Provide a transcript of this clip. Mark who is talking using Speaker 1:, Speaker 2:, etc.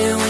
Speaker 1: started when